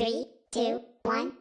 Three, two, one!